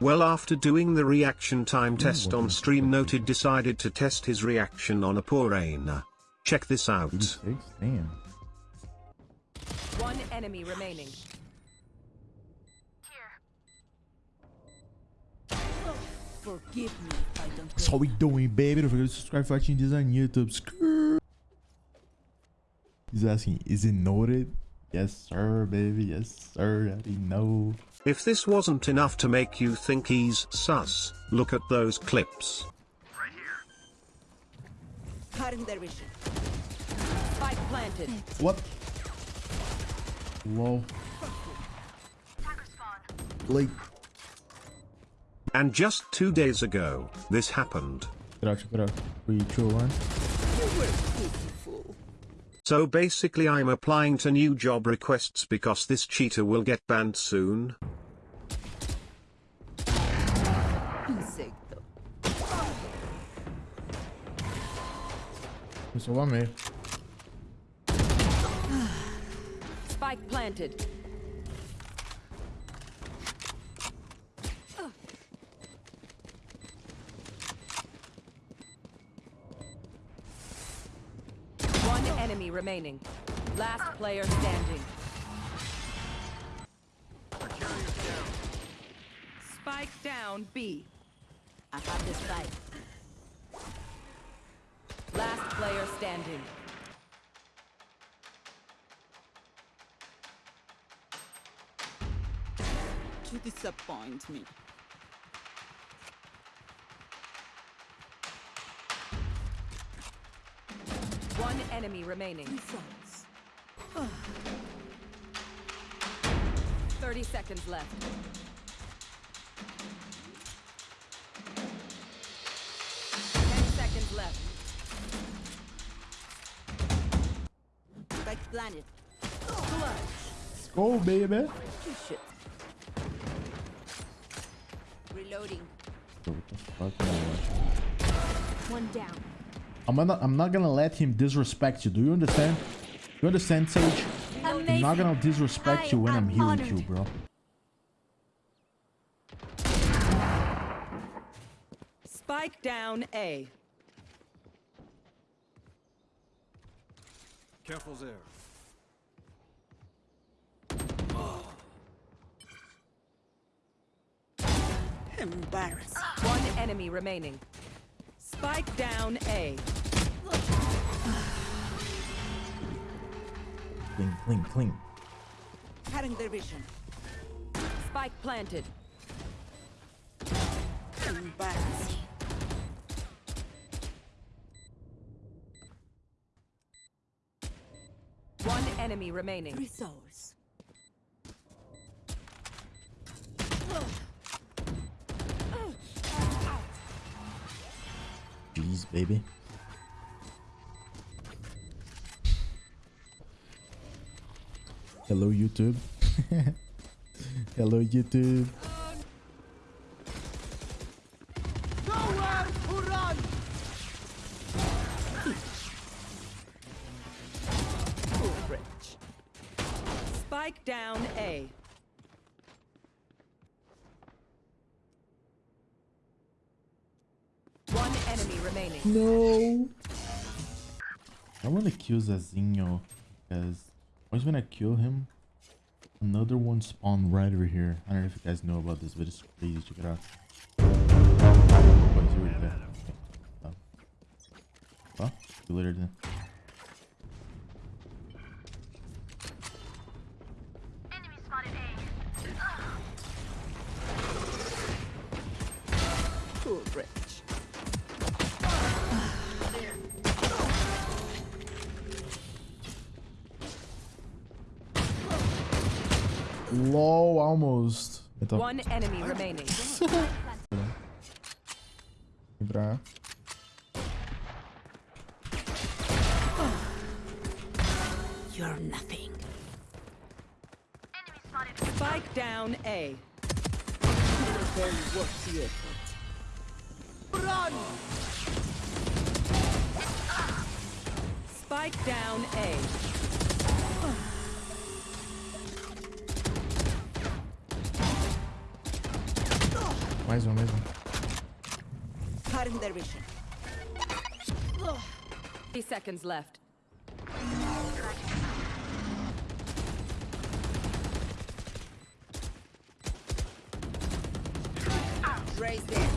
Well after doing the reaction time hmm, test on stream noted decided to test his reaction on a poor Reyna. Check this out. Hmm, damn. One enemy remaining. Forgive me I don't That's how we doing, baby. Don't forget to subscribe, like, and design YouTube. He's asking, is it noted? Yes, sir, baby. Yes, sir. I already know. If this wasn't enough to make you think he's sus, look at those clips. Cutting their vision. Spike planted. What? Lol. Like, And just two days ago, this happened. check it out, check it out. We true one. So basically I'm applying to new job requests because this cheater will get banned soon. Insecto. Isso eu amei. Spike planted. Enemy remaining. Last player standing. Spike down B. I have this fight. Last player standing. to disappoint me. One enemy remaining. Results. 30 seconds left. Ten seconds left. Spike planet. Let's go, baby. Reloading. What the fuck am I watching? One down. I'm not, I'm not gonna let him disrespect you. Do you understand? You understand, Sage? I'm not gonna disrespect you when I'm healing you, bro. Spike down A. Careful there. Embarrassing. One enemy remaining. Spike down A. Cling, cling, cling. Cutting their vision. Spike planted. Embarrassing. One enemy remaining. Results. Baby. Hello, YouTube. Hello, YouTube. Remaining. No. I want to kill Zazinho because once gonna kill him, another one spawned right over here. I don't know if you guys know about this, but it's crazy. Check it out. Oh, he's already there. Okay. Oh. Well, see you later then. Low, almost. Então, One enemy remaining. vem. You're nothing. Spike down A. Very worth the effort. Spike down A. Mais um, mais um. Cutting their vision. 30 seconds left. Raise them.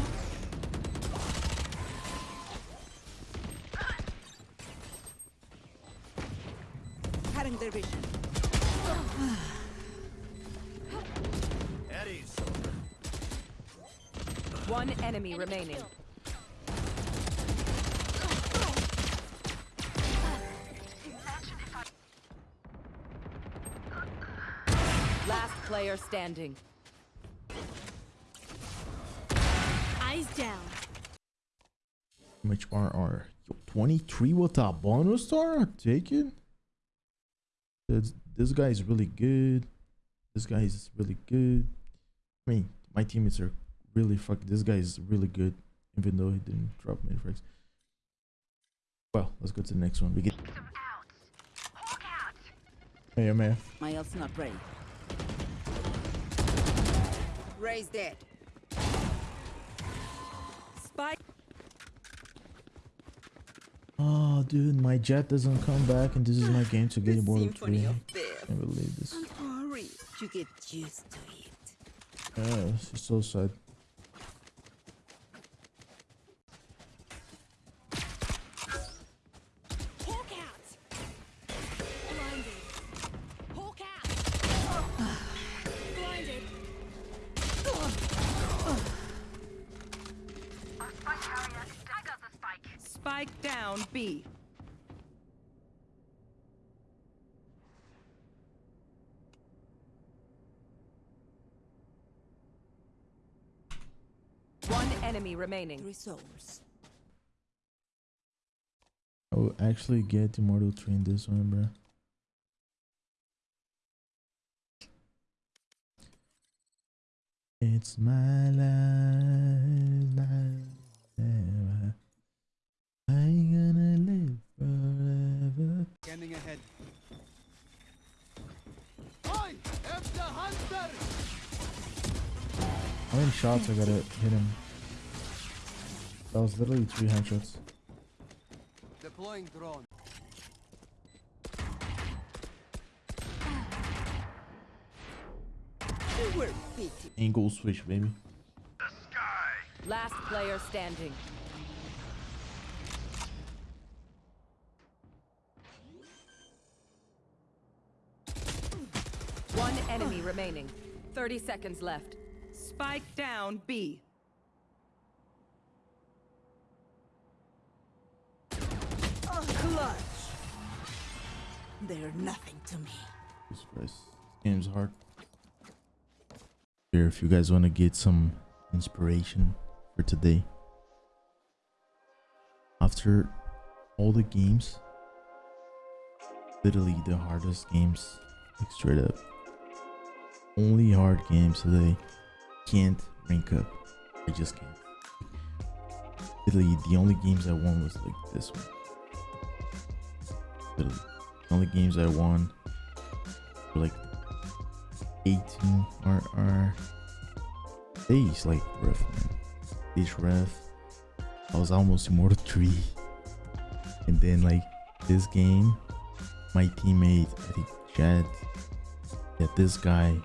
Cutting their vision. One enemy remaining. Last player standing. Eyes down. How much RR? Yo, 23 with a bonus star? Take it. This, this guy is really good. This guy is really good. I mean, my teammates are really fuck. This guy is really good, even though he didn't drop many frags. Well, let's go to the next one. We get. Hey, man. My ult's not ready. Raise dead. Spike. Oh, dude, my jet doesn't come back, and this is my game to get Immortal 3. I of death. can't believe this. Hurry, you get used to it. Yeah, this is so sad. B. One enemy remaining. Three souls. I will actually get Immortal 3 in this one, bro. It's my life, How many shots I gotta hit him? That was literally three headshots. Deploying drone. We're. Angle switch, baby. Last player standing. One enemy remaining. 30 seconds left. Spike down B. Oh, clutch. They're nothing to me. Jesus Christ. This game's hard. Here, if you guys want to get some inspiration for today. After all the games, literally the hardest games, like straight up. Only hard games today can't rank up. I just can't. Literally, the only games I won was like this one. Literally, the only games I won were like 18 RR. Days like rough, man. Days rough. I was almost Immortal 3. And then, like, this game, my teammate, I think Chad, yeah, this guy,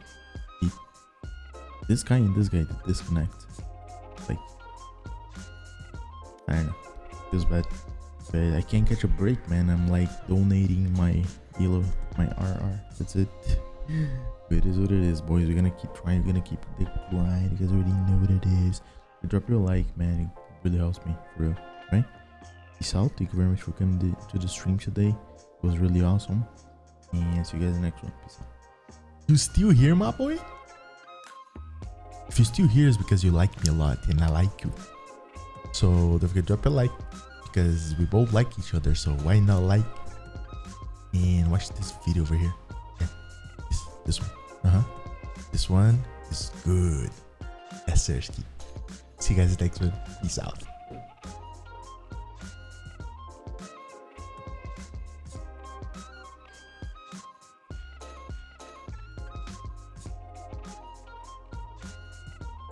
this guy and this guy disconnect. Like, I don't know. Feels bad. But I can't catch a break, man. I'm like donating my elo, my RR. That's it. But it is what it is, boys. We're gonna keep trying. We're gonna keep the grind. You guys already know what it is. Drop your like, man. It really helps me, for real. Right? Peace out. Thank you very much for coming to, to the stream today. It was really awesome. And see you guys in the next one. Peace out. You still here, my boy? If you're still here, it's because you like me a lot, and I like you. So don't forget to drop a like because we both like each other. So why not like and watch this video over here? Yeah, this, this one. Uh huh. This one is good. Sir. See you guys next one. Peace out.